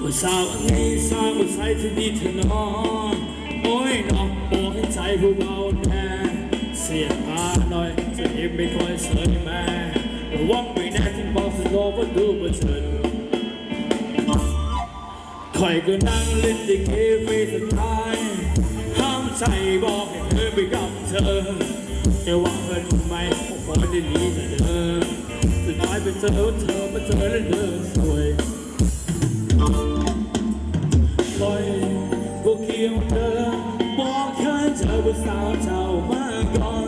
ผู้สาวอันนี้สาวผู้ชายที่ดีเธอนอนโอ้ยน้องโอ้ให้ใจผู้เบาแน่เสียตาหน่อยจะยิบมไม่ค่อยสนแม่ระวังไม่แน่ที่บอกสิโลว่าดูบ่เชิญคอยก็นั่งเล่นดิเกไปสุดท้ายห้ามใจบอกให้เธอไปกับเธอแต่ว่งเธอทำไมผมไม่ได้หนีแต่เธอสุดท้ไปเจอเธอมาเจอแล้วเดินสวย ปล่อยก็เคียงเธอบอกเคยเธอว่าสาวเจ้ามาก่อน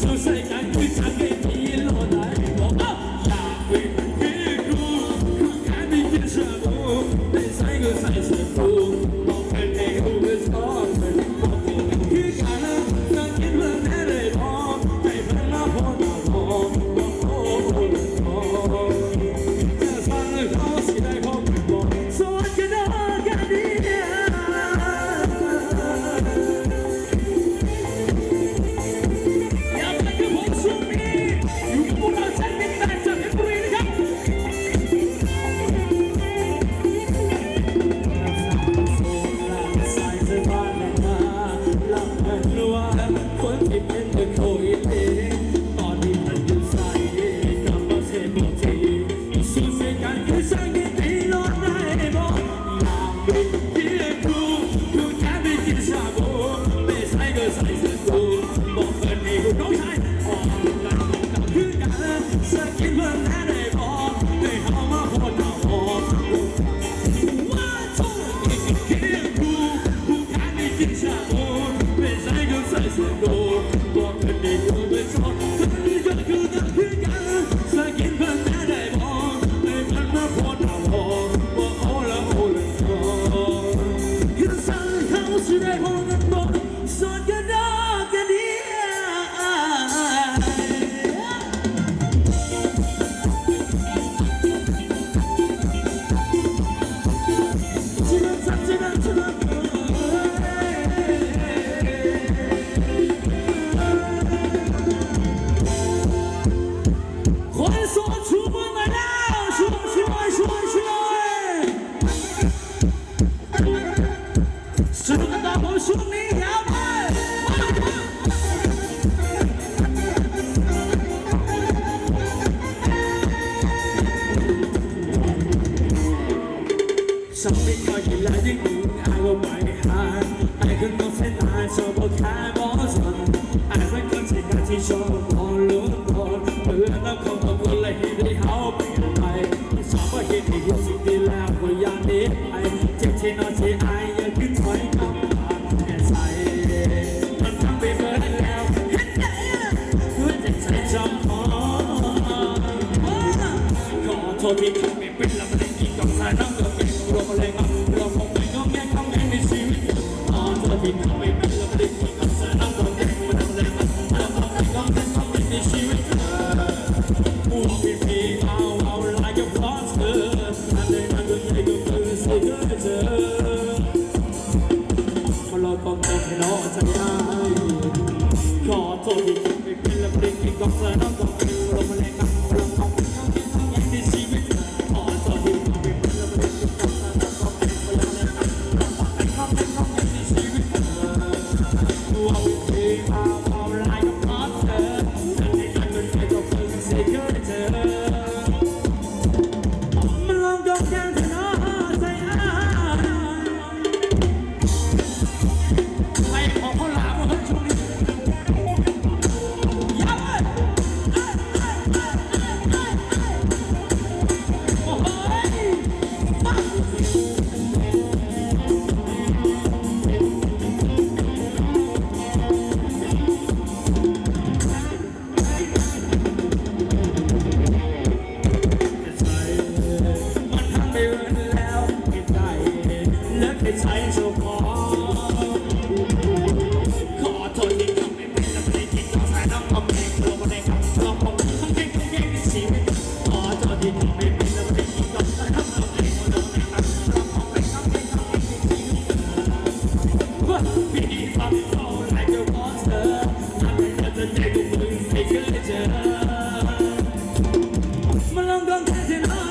so say 机 Lord, walk the day Mori, me pela, me quita, sana, me puro, me 刚刚看见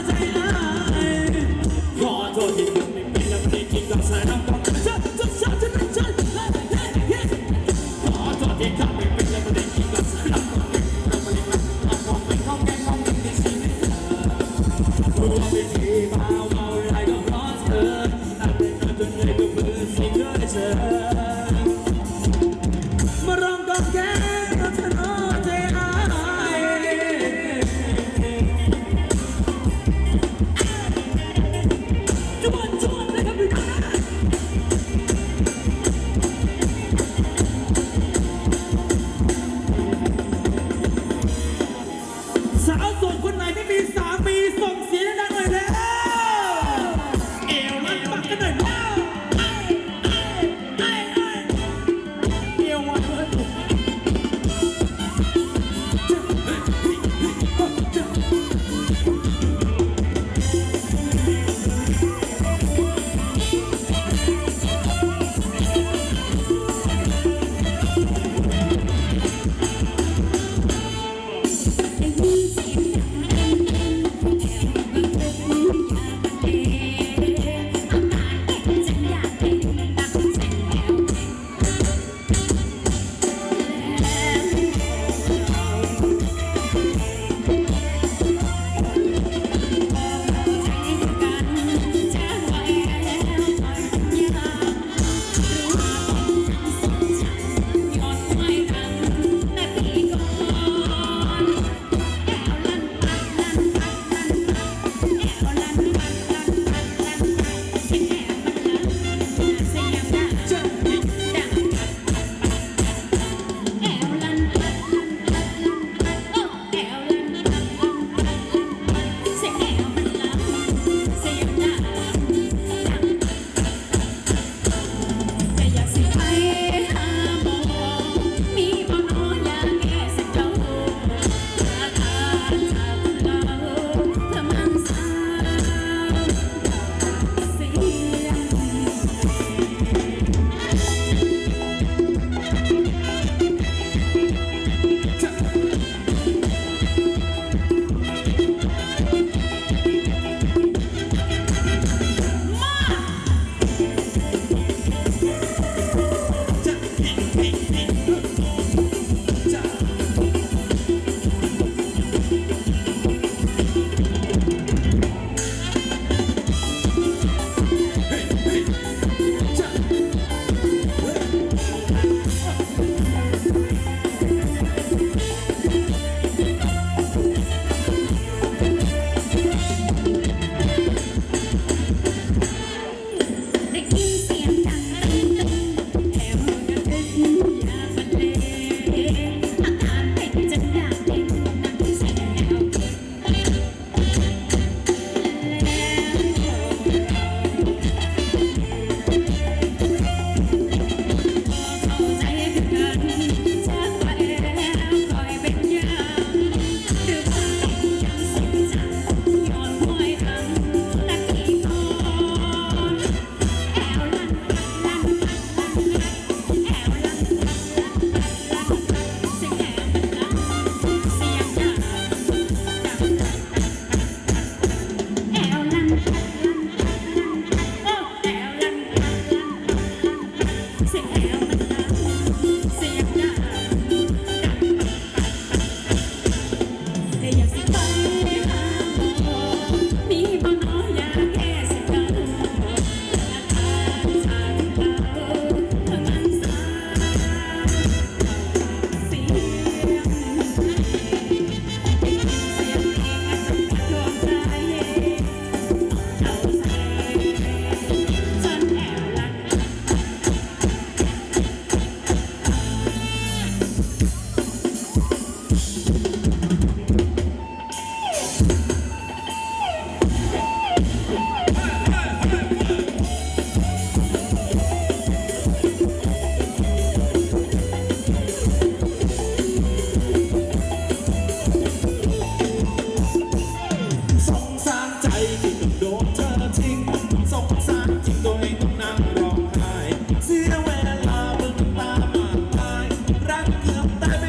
Dame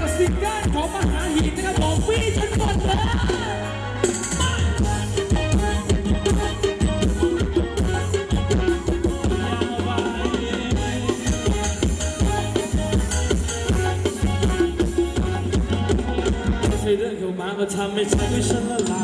กับซิงเกิลของมหาหินนะครับผมวีฉันหมดเลยเรื่องของมาก็ทำให้ใจด้วยฉันละลาย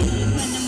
when the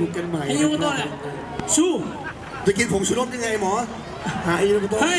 นุกกันใหม่ฮิวโรโมโตะน่ะสู้จะกินผงชูรสยังไงหมอ หาฮิวโรโมโตะ เฮ้